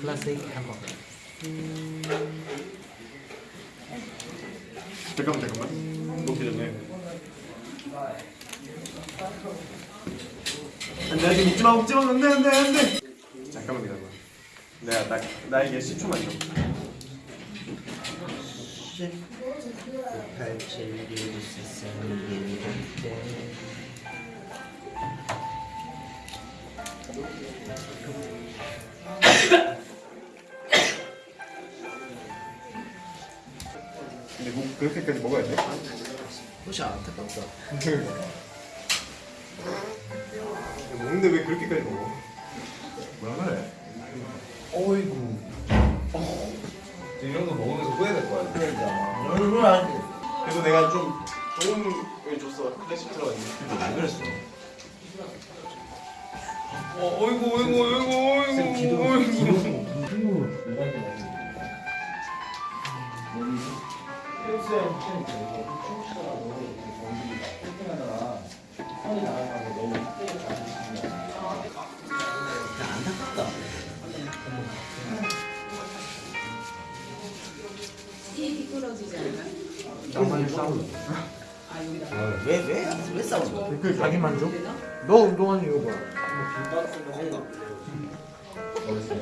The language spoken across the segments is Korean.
클래식 햄버거 잠깐만 잠깐만. 먹기 전에. 안돼 아직 먹지마 먹지마. 안돼 안돼 안돼. 잠깐만 기다려봐 내가 나, 나에게 10초만 줘 팔칠일 세상에 때 근데 뭐 그렇게까지 먹어야 돼? 혹시 안타깝다 먹는데 왜 그렇게까지 먹어? 이 정도 먹으면서 후회될 거야. 그러니까. 얼굴 안 그래서 내가 좀 좋은 걸 줬어. 클래식 들어가지고 왜 그랬어? 어, 어이구, 어이구, 어이구, 어이구, 어이구. 안타깝다 이게 미끄러지지 않아? 나만 싸울래 아 여기다. 왜? 왜? 왜 싸우는 거야? 그 자기 만족? 너 운동하는 이유가 건강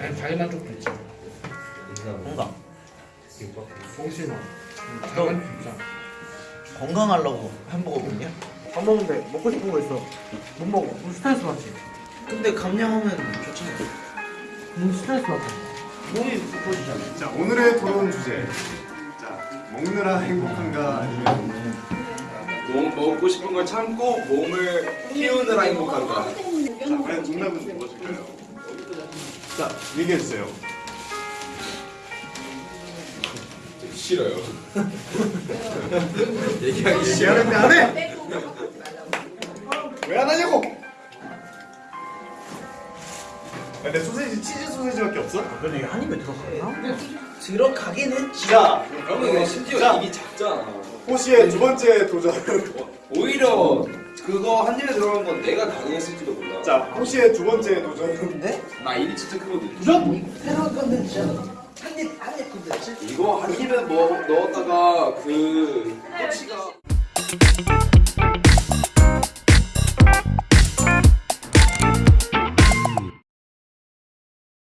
아니 자기 만족도 있지. 건강. 정신아. 너- 자기 건강하려고 햄버거 먹냐? 밥 먹는데 먹고 싶은 거 있어. 못 먹어. 그럼 스트레스 받지? 근데 감량하면 좋잖아. 넌 스트레스 받잖아 몸이 부풀어지잖아. 자 오늘의 토론 주제. 자 먹느라 행복한가 아니면 몸 먹고 싶은 걸 참고 몸을 키우느라 행복한가? 자 과연 정답은 무엇일까요? 자 얘기해주세요 싫어요. 얘기하기 싫어. 미안한데 안 해! 근데 소세지 치즈 소세지밖에 없어? 그래도 이게 한 입에 들어가나? 들어가긴 했지 자 그러면 이게 심지어 자. 입이 작잖아. 호시의 두 번째 도전 오히려 그거 한 입에 들어간 건 내가 가능했을지도 몰라. 자 호시의 두 번째 도전은 근데 나 입이 진짜 크거든. 새로운 컨텐츠잖아 한입 한입 컨텐츠 이거 한 입에 먹, 넣었다가 그 꼬치가